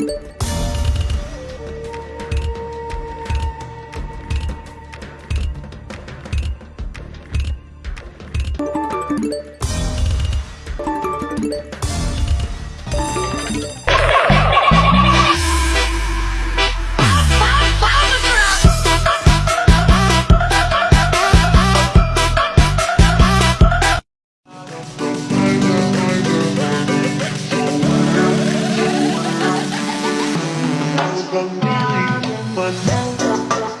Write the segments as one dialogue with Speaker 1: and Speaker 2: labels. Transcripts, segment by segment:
Speaker 1: you But now.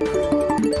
Speaker 1: Thank you.